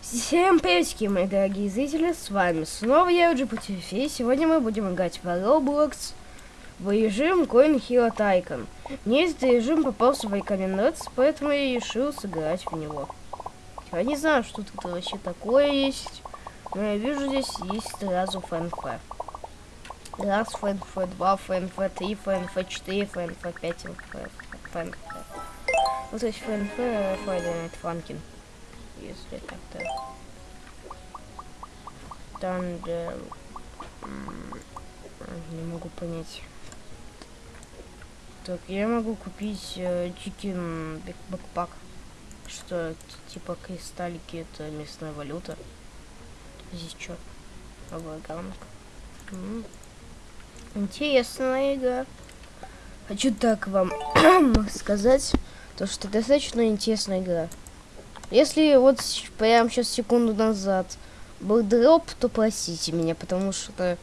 Всем приветики, мои дорогие зрители, с вами снова я, GPTV, и сегодня мы будем играть в Roblox в режим Coin Hero Tycoon. Мне этот режим попался в рекомендации, поэтому я решил сыграть в него. Я не знаю, что тут вообще такое есть, но я вижу здесь есть сразу ФНФ. Раз ФНФ, два ФНФ, три ФНФ, четыре ФНФ, пять ФНФ. Вот здесь ФНФ, Friday Funkin' если как-то там где не могу понять. Так я могу купить э, чикин бэкпак что типа кристаллики это местная валюта. Здесь что новая гамка интересная игра. Хочу так вам сказать то что достаточно интересная игра если вот прямо сейчас секунду назад был дроп, то простите меня, потому что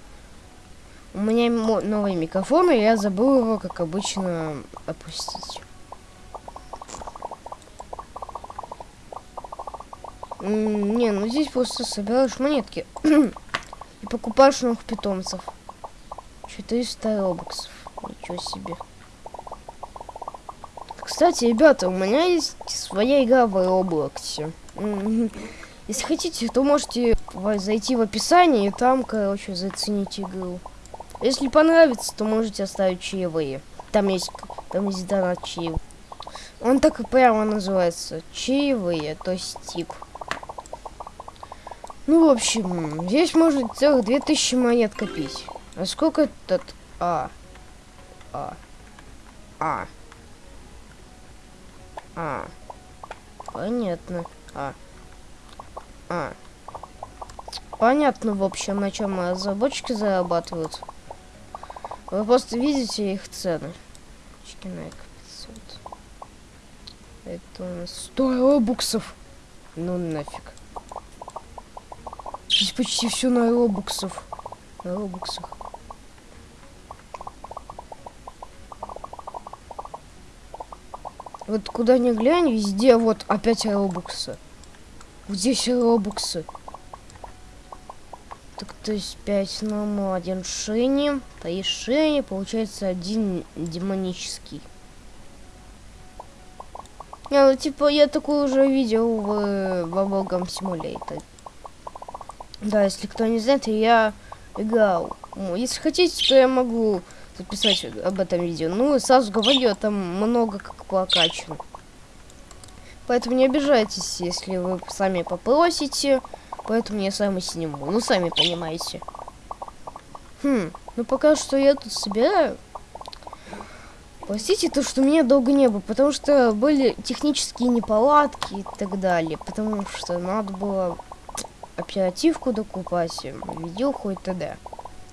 у меня новый микрофон, и я забыл его, как обычно, опустить. Не, ну здесь просто собираешь монетки и покупаешь новых питомцев. 400 робоксов. Ничего себе. Кстати, ребята, у меня есть своя игра в Roblox. Если хотите, то можете зайти в описание и там, короче, заценить игру. Если понравится, то можете оставить чаевые. Там есть, там есть донат чаев. Он так и прямо называется. Чаевые, то есть тип. Ну, в общем, здесь можно целых 2000 монет копить. А сколько этот... А. А. А. А. Понятно. А. А. Понятно, в общем, на чем разработчики зарабатывают. Вы просто видите их цены. Чикинайк 500. Это у нас 100 робуксов. Ну нафиг. Здесь почти все на робуксов. На робуксах. Вот куда ни глянь, везде вот опять робуксы. Здесь робуксы. Так, то есть 5 ну, один шини, 3 шини, получается один демонический. Не, ну типа я такое уже видел в Bubblegum Simulator. Да, если кто не знает, я играл. Если хотите, то я могу записать об этом видео. Ну, сразу говорю, там много как прокачано. Поэтому не обижайтесь, если вы сами попросите. Поэтому я сам и сниму. Ну, сами понимаете. Хм, ну пока что я тут собираю. Простите то, что меня долго не было, потому что были технические неполадки и так далее. Потому что надо было оперативку докупать, видеоху и т.д.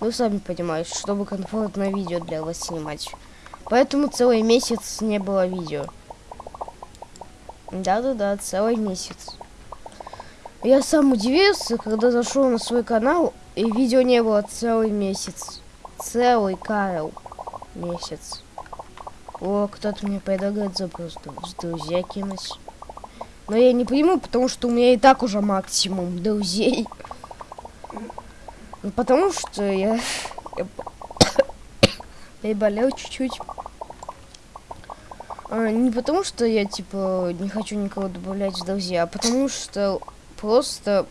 Вы сами понимаете, чтобы комфортное видео для вас снимать. Поэтому целый месяц не было видео. Да-да-да, целый месяц. Я сам удивился, когда зашел на свой канал, и видео не было целый месяц. Целый, Карл, месяц. О, кто-то мне предлагает запрос друзья кинуть. Но я не приму, потому что у меня и так уже максимум друзей. Ну, потому что я... я болел чуть-чуть. А, не потому что я, типа, не хочу никого добавлять в друзья, а потому что просто...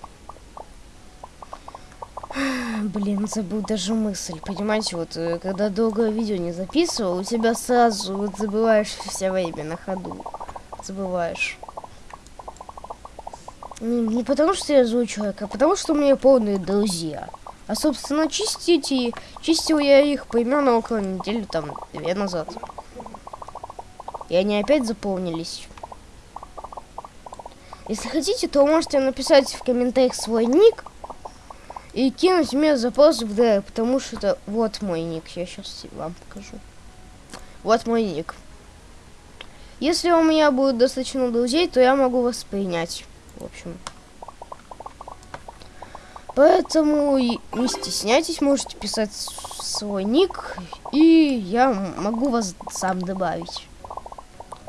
Блин, забыл даже мысль. Понимаете, вот, э, когда долгое видео не записывал, у тебя сразу вот забываешь все время на ходу. Забываешь. Не, не потому что я злой человек, а потому что у меня полные друзья. А, собственно, чистить и... Чистил я их примерно около недели, там, две назад. И они опять заполнились. Если хотите, то можете написать в комментариях свой ник и кинуть мне запрос в ДР, потому что это вот мой ник. Я сейчас вам покажу. Вот мой ник. Если у меня будет достаточно друзей, то я могу вас принять. В общем. Поэтому не стесняйтесь, можете писать свой ник, и я могу вас сам добавить.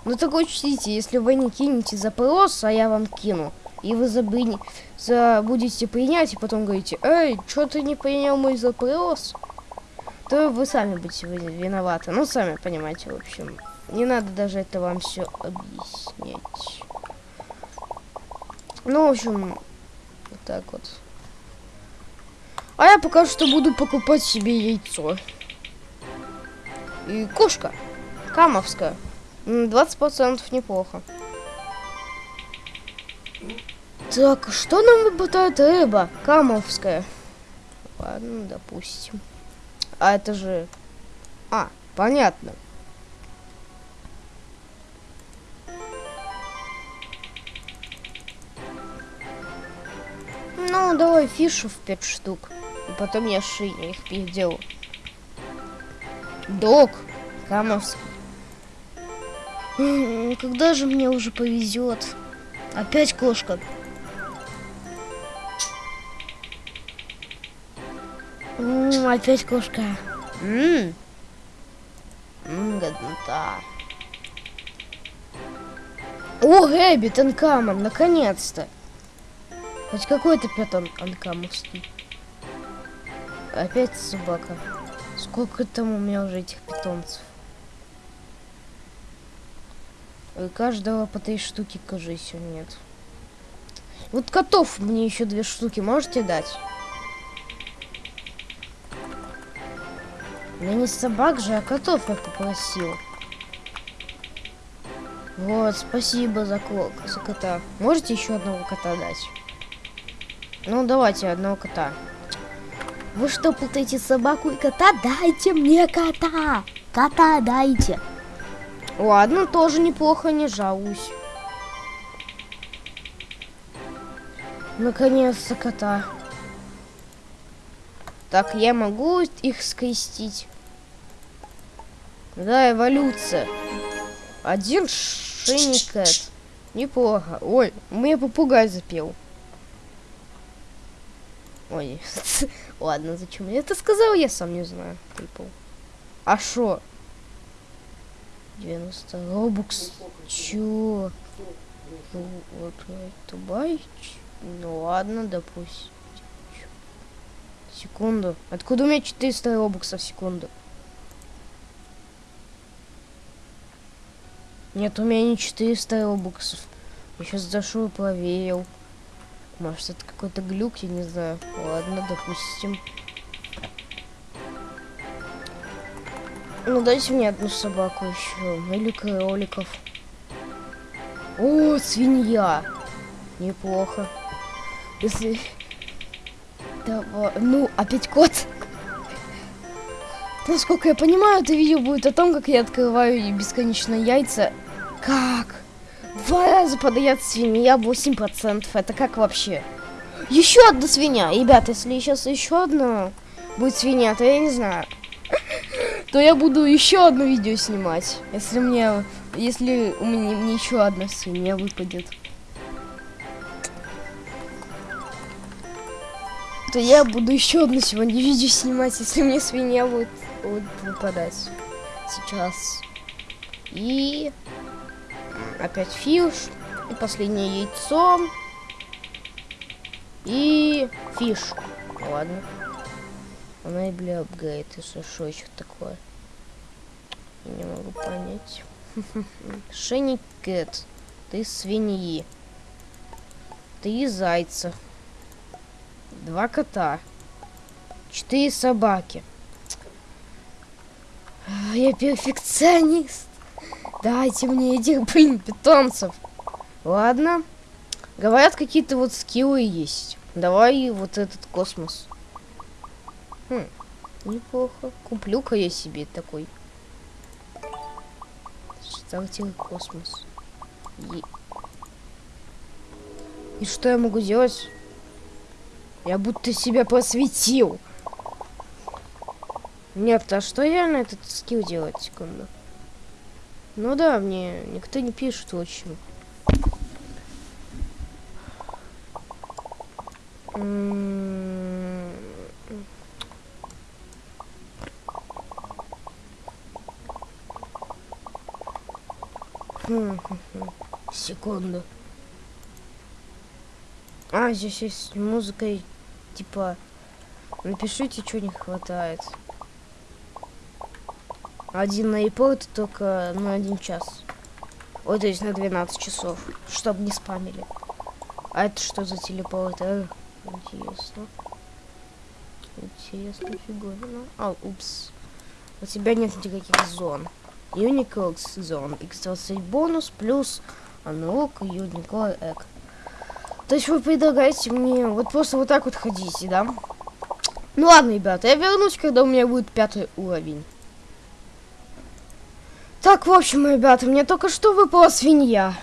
Но только учтите, если вы не кинете запрос, а я вам кину, и вы забыни, забудете принять, и потом говорите, эй, что ты не принял мой запрос, то вы сами будете виноваты. Ну, сами понимаете, в общем. Не надо даже это вам все объяснять. Ну, в общем, вот так вот. А я пока что буду покупать себе яйцо. И кошка. Камовская. 20% неплохо. Так, что нам выпадает рыба? Камовская. Ладно, допустим. А это же... А, понятно. Ну, давай фишев 5 штук. И потом я шире их переделаю. Док. Камовский. Когда же мне уже повезет? Опять кошка. М опять кошка. Ммм. Годнота. О, Гэббит Анкамон, наконец-то. Хоть какой-то питон анкамовский. Опять собака. Сколько там у меня уже этих питомцев? И каждого по три штуки, кажется, нет. Вот котов мне еще две штуки можете дать? Я не собак же, а котов я попросил. Вот, спасибо за, за кота. Можете еще одного кота дать? Ну, давайте одного кота. Вы что, путаете собаку и кота? Дайте мне кота! Кота дайте! Ладно, тоже неплохо, не жалуюсь. Наконец-то кота. Так, я могу их скрестить? Да, эволюция. Один шиникет. Неплохо. Ой, мне попугай запел. Ой, ладно, зачем я это сказал, я сам не знаю. А шо? 90 робукс. Чё? Ну, вот это байч. Ну ладно, допустим. Секунду. Откуда у меня 400 робуксов в секунду? Нет, у меня не 400 робуксов. Я сейчас зашел и проверил. Может, это какой-то глюк, я не знаю. Ладно, допустим. Ну, дайте мне одну собаку еще. Или кроликов. О, свинья. Неплохо. Если... Давай. Ну, опять кот. Насколько я понимаю, это видео будет о том, как я открываю бесконечно яйца. Как? Два раза подает свинья 8%. Это как вообще? Еще одна свинья. Ребят, если сейчас еще одна будет свинья, то я не знаю то я буду еще одно видео снимать. Если мне, если у меня мне еще одна свинья выпадет. То я буду еще одно сегодня видео снимать, если мне свинья будет, будет выпадать. Сейчас. И опять fish. И последнее яйцо. И fish. Ладно. Она и бля апгрейд, если что еще такое. Не могу понять. Шенни Кэт. Ты свиньи. Три зайца. Два кота. Четыре собаки. Я перфекционист. Дайте мне этих, блин, питомцев. Ладно. Говорят, какие-то вот скиллы есть. Давай вот этот космос. Хм, неплохо. Куплю-ка я себе такой. Стартил космос. И... И что я могу делать? Я будто себя посвятил. Нет, а что реально этот скилл делать? Секунду. Ну да, мне никто не пишет, в общем. Секунду. А, здесь есть музыка, типа, напишите, что не хватает. Один на это только на один час. Ой, то на 12 часов, чтобы не спамили. А это что за телепорт? А, интересно. Интересно, фиговина. А, упс. У тебя нет никаких зон. Unicode зон. X20 бонус плюс аналог Unicode Egg. То есть вы предлагаете мне вот просто вот так вот ходить, да? Ну ладно, ребята, я вернусь, когда у меня будет пятый уровень. Так, в общем, ребята, мне только что выпала свинья.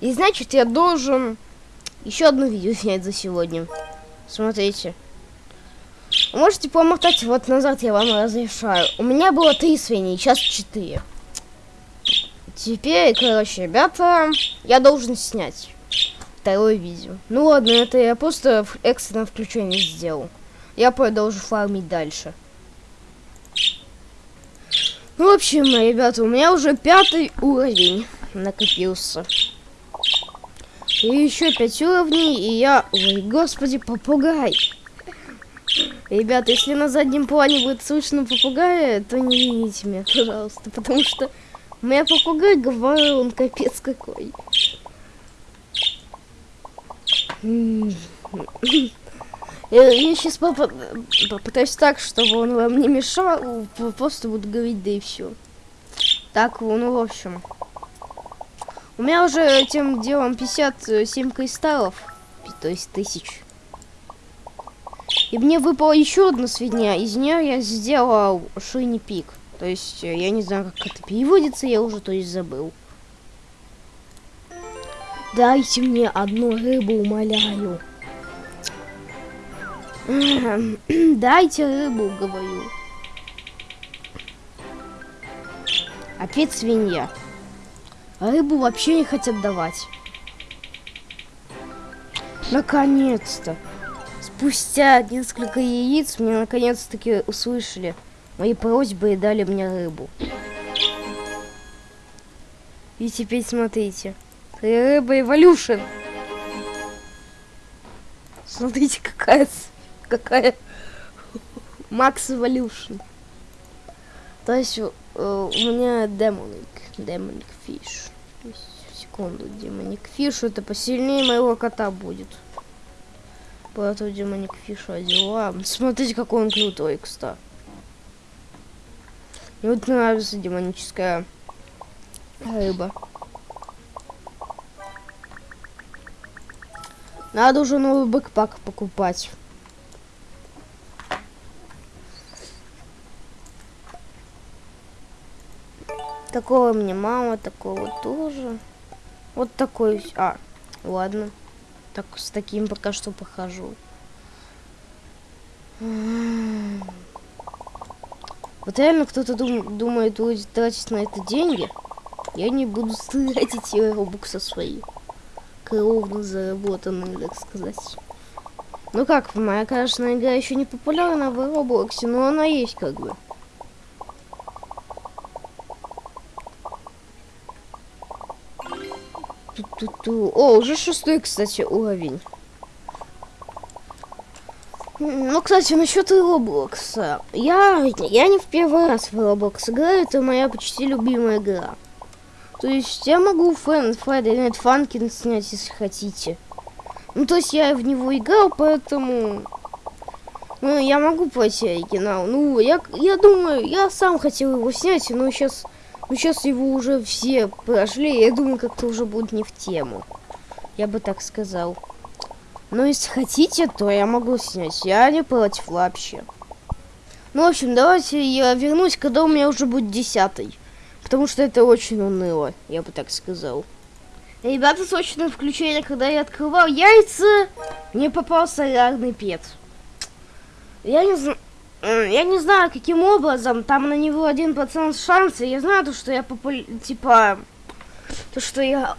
И значит, я должен еще одно видео снять за сегодня. Смотрите. Можете помотать вот назад, я вам разрешаю. У меня было три свиньи, сейчас четыре. Теперь, короче, ребята, я должен снять второе видео. Ну ладно, это я просто экстренное включение сделал. Я продолжу фармить дальше. Ну, в общем, ребята, у меня уже пятый уровень накопился. И еще пять уровней, и я... Ой, господи, попугай. Ребята, если на заднем плане будет слышно попугая, то не вините меня, пожалуйста, потому что у меня попугай говорил, он капец какой. Я, я сейчас попытаюсь так, чтобы он вам не мешал, просто буду говорить, да и все. Так, ну, в общем. У меня уже этим делом 57 кристаллов, то есть тысяч. И мне выпала еще одна свинья, из нее я сделал шини пик. То есть, я не знаю, как это переводится, я уже, то есть, забыл. Дайте мне одну рыбу, умоляю. Дайте рыбу, говорю. Опять свинья. рыбу вообще не хотят давать. Наконец-то. Спустя несколько яиц мне наконец-таки услышали мои просьбы и дали мне рыбу. И теперь смотрите. Рыба Эволюшн. Смотрите, какая, какая Макс Эволюшн. То есть э, у меня demonic, demonic fish. Секунду, demonic fish, это посильнее моего кота будет. Поэтому demonic fish одела. Смотрите, какой он крутой, кстати. Мне вот нравится демоническая рыба. Надо уже новый backpack покупать. Такого мне мало, такого тоже. Вот такой. А, ладно. Так с таким пока что похожу. Вот реально кто-то дум думает тратить на это деньги. Я не буду тратить робукса свои кровно заработанным, так сказать. Ну как, моя, конечно, игра еще не популярна в Роблоксе, но она есть как бы. Ту -ту -ту. О, уже шестой, кстати, уровень. Ну, кстати, насчет Роблокса. Я, я не в первый раз в Роблокс играю, это моя почти любимая игра. То есть я могу фэн, Friday Night Funkin снять, если хотите. Ну, то есть я в него играл, поэтому... Ну, я могу пройти оригинал. Ну, я, я думаю, я сам хотел его снять, но сейчас... Ну, сейчас его уже все прошли, я думаю, как-то уже будет не в тему. Я бы так сказал. Но если хотите, то я могу снять. Я не против вообще. Ну, в общем, давайте я вернусь, когда у меня уже будет десятый. Потому что это очень уныло, я бы так сказал. Ребята, срочное включение, когда я открывал яйца, мне попался солярный пет. Я не знаю... Я не знаю, каким образом, там на него один процент шанса. Я знаю, то, что я популя... типа... То, что я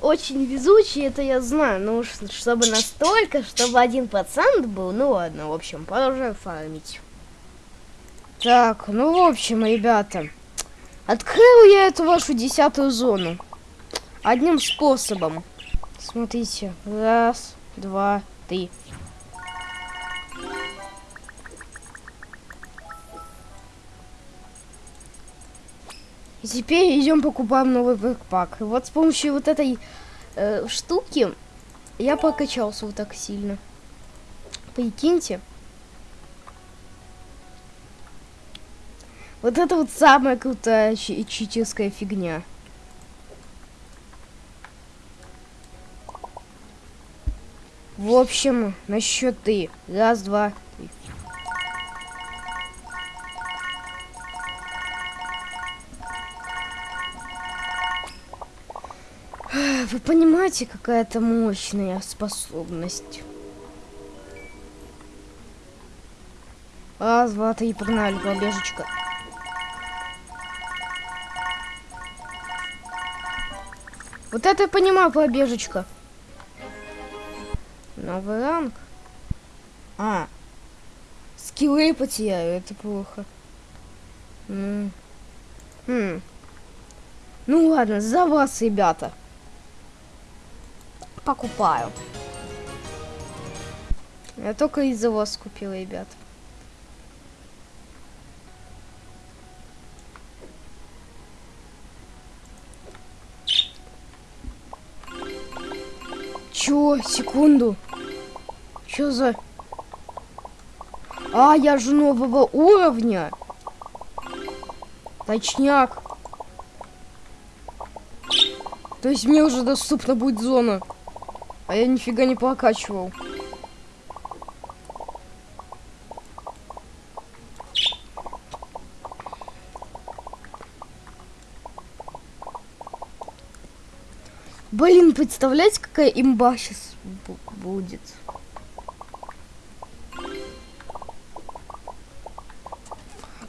очень везучий, это я знаю. Ну, чтобы настолько, чтобы один процент был, ну ладно, в общем, продолжаем фармить. Так, ну, в общем, ребята... Открыл я эту вашу десятую зону. Одним способом. Смотрите. Раз, два, три. Теперь идем покупаем новый бэкпак. Вот с помощью вот этой э, штуки я покачался вот так сильно. Прикиньте. Вот это вот самая крутая читерская фигня. В общем, на счеты. Раз, два, Вы понимаете, какая это мощная способность? Раз, два, три, погнали, побежечка. Вот это я понимаю, побежечка. Новый ранг. А. Скиллы потеряю, это плохо. М хм. Ну ладно, за вас, ребята. Покупаю. Я только из-за вас купила, ребят. Чё? Секунду. Чё за... А, я же нового уровня. Точняк. То есть мне уже доступна будет зона. А я нифига не прокачивал. Блин, представляете, какая имба сейчас будет?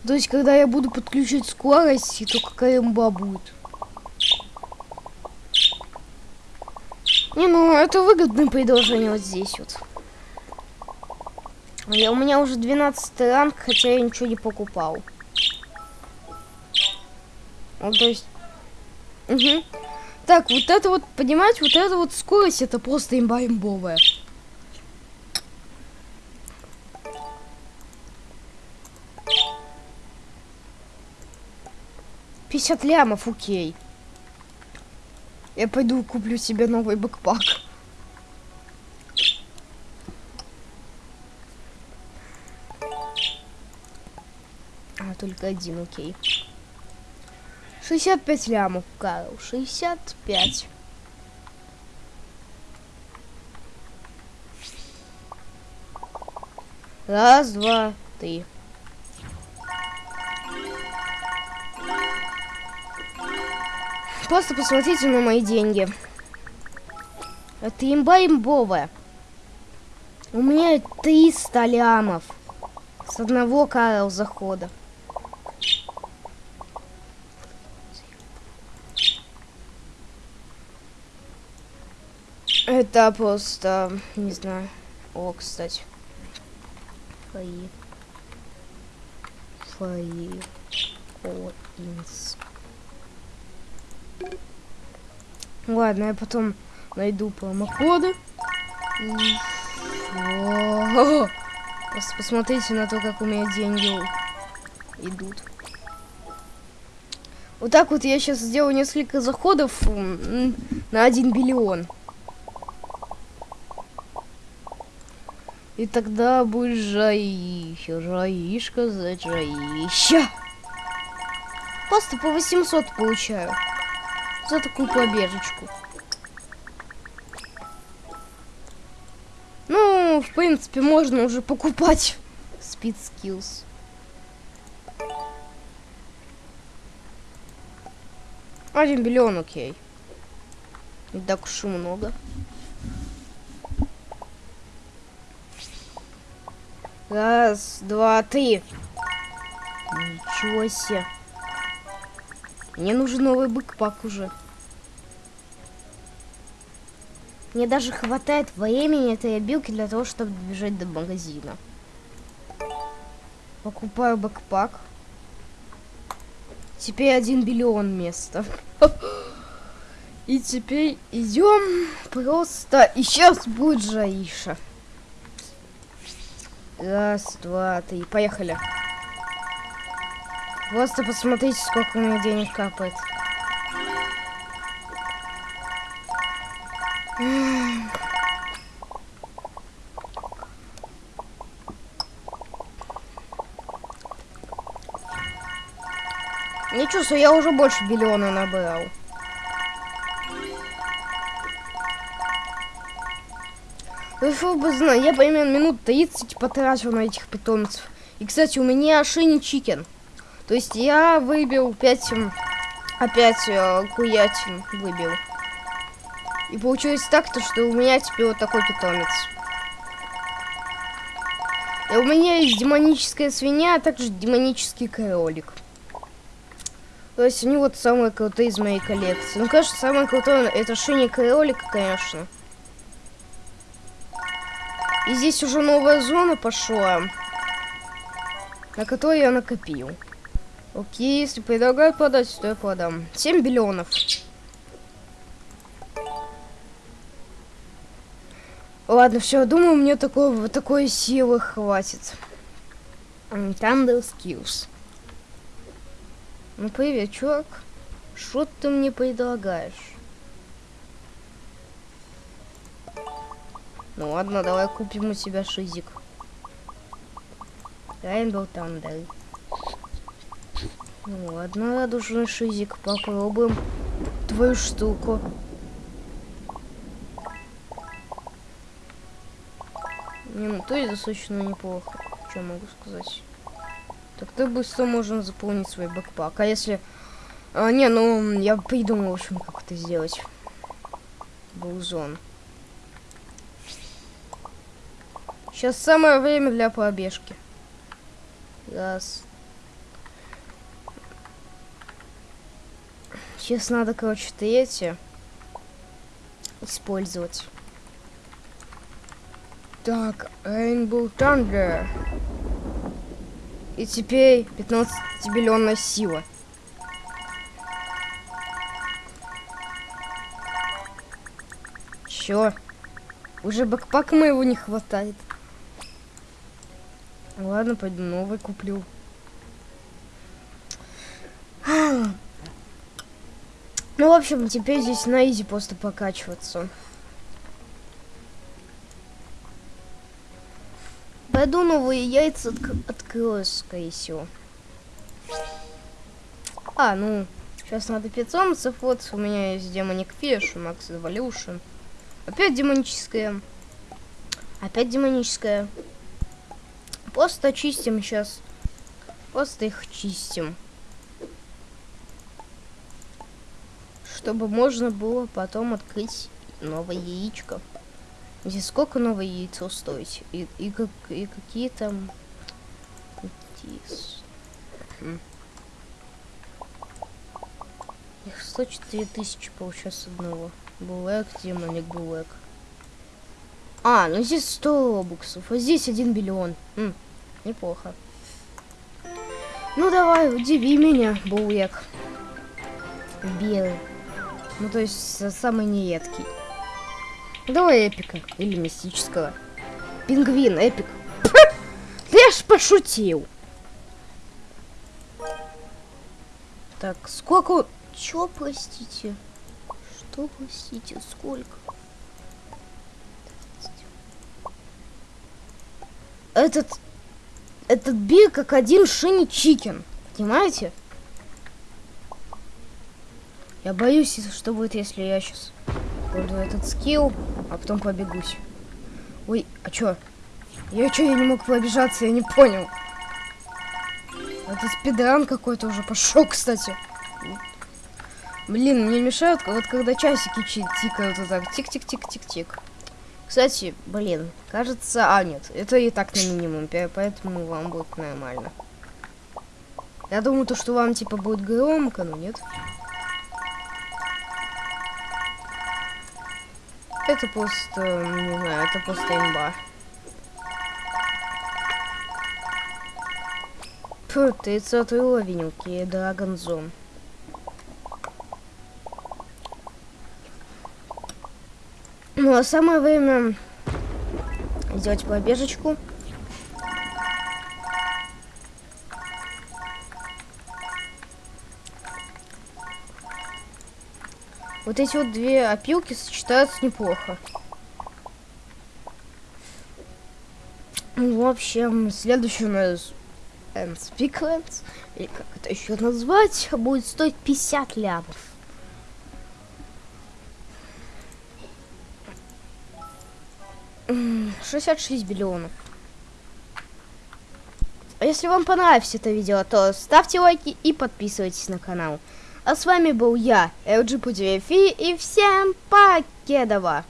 То есть, когда я буду подключить скорость, то какая имба будет? Не, ну это выгодное предложение вот здесь вот. Я, у меня уже 12 ранг, хотя я ничего не покупал. Ну, то есть... Угу. Так, вот это вот, понимаете, вот эта вот скорость, это просто имба имбовая. Пятьдесят лямов, окей. Я пойду куплю себе новый бэкпак. А, только один, окей. 65 лямов, Карл. 65. Раз, два, три. Просто посмотрите на мои деньги. Это имба имбовая. У меня 300 лямов. С одного Карл захода. Это просто, не знаю. О, кстати. Фаи. Фаи. О, инс. Ладно, я потом найду промокоды. Просто посмотрите на то, как у меня деньги идут. Вот так вот я сейчас сделаю несколько заходов на 1 биллион. И тогда будет жаища, жаишка за жаища. Просто по 800 получаю за такую побежечку. Ну, в принципе, можно уже покупать Speed Skills. Один миллион, окей. Не так уж и много. Раз, два, три. Ничего себе. Мне нужен новый бэкпак уже. Мне даже хватает времени этой обилки для того, чтобы добежать до магазина. Покупаю бэкпак. Теперь один биллион места. И теперь идем просто... И сейчас будет Жаиша. Раз, два, три. Поехали. Просто посмотрите, сколько у меня денег капает. Не чувствую, я уже больше миллиона набрал. Вы бы знать, я примерно минут 30 потратил на этих питомцев. И, кстати, у меня шини чикен. То есть я выбил 5... Опять э, куятин выбил. И получилось так, то, что у меня теперь вот такой питомец. И у меня есть демоническая свинья, а также демонический кролик. То есть они вот самые крутые из моей коллекции. Ну, конечно, самое крутое это шини кролика, конечно. И здесь уже новая зона пошла, на которой я накопил. Окей, если предлагают продать, то я продам. 7 биллионов. Ладно, все, думаю, мне такого, такой силы хватит. Thunder Skills. Ну, привет, чувак. Что ты мне предлагаешь? Ну ладно, давай купим у тебя шизик. Rainbow Thunder. Ну ладно, радужный шизик. Попробуем твою штуку. Не, ну то есть достаточно неплохо. Что могу сказать? Так ты быстро можно заполнить свой бэкпак. А если... А, не, ну, я придумал, в общем, как это сделать. Булзон. Сейчас самое время для пробежки. Раз. Сейчас надо, короче, третье использовать. Так, Rainbow Thunder. И теперь 15-миллионная сила. Чё? Уже бэкпак моего не хватает. Ладно, пойду новый куплю. Ну, в общем, теперь здесь на изи просто покачиваться. Пойду новые яйца от открою, скорее всего. А, ну, сейчас надо питомцев. Вот у меня есть демоник фиш, Макс Эволюшн. Опять демоническая. Опять демоническая. Просто чистим сейчас. Просто их чистим. Чтобы можно было потом открыть новое яичко. Здесь сколько новое яйцо стоит? И, и, как, и какие там... Хм. Их 104 тысячи получается одного. Булэк, демоник Булэк. А, ну здесь 100 робуксов, а здесь 1 миллион. М, неплохо. Ну давай, удиви меня, Булэк. Белый. Ну то есть самый неедкий. Давай эпика. Или мистического. Пингвин, эпик. Я ж пошутил. Так, сколько... Чё, простите? Что, простите, сколько? Этот... Этот биг как один шини чикен. Понимаете? Я боюсь, что будет, если я сейчас буду этот скилл, а потом побегусь. Ой, а чё? Я чё, я не мог побежаться, я не понял. Это speedrun какой-то уже пошел, кстати. Блин, мне мешают, вот когда часики тикают вот так. Тик-тик-тик-тик-тик. Кстати, блин, кажется... А, нет, это и так на минимум, поэтому вам будет нормально. Я думаю, то, что вам, типа, будет громко, но нет. Это просто, ну, не знаю, это просто имба. Фу, 30 уровень, окей, Dragon Zone. Ну а самое время сделать побежечку. Вот эти вот две опилки сочетаются неплохо. Ну, в общем, следующий у нас Speaklands, или как это еще назвать, будет стоить 50 лямов. М, 66 миллионов. А если вам понравилось это видео, то ставьте лайки и подписывайтесь на канал. А с вами был я, LG и всем покедова!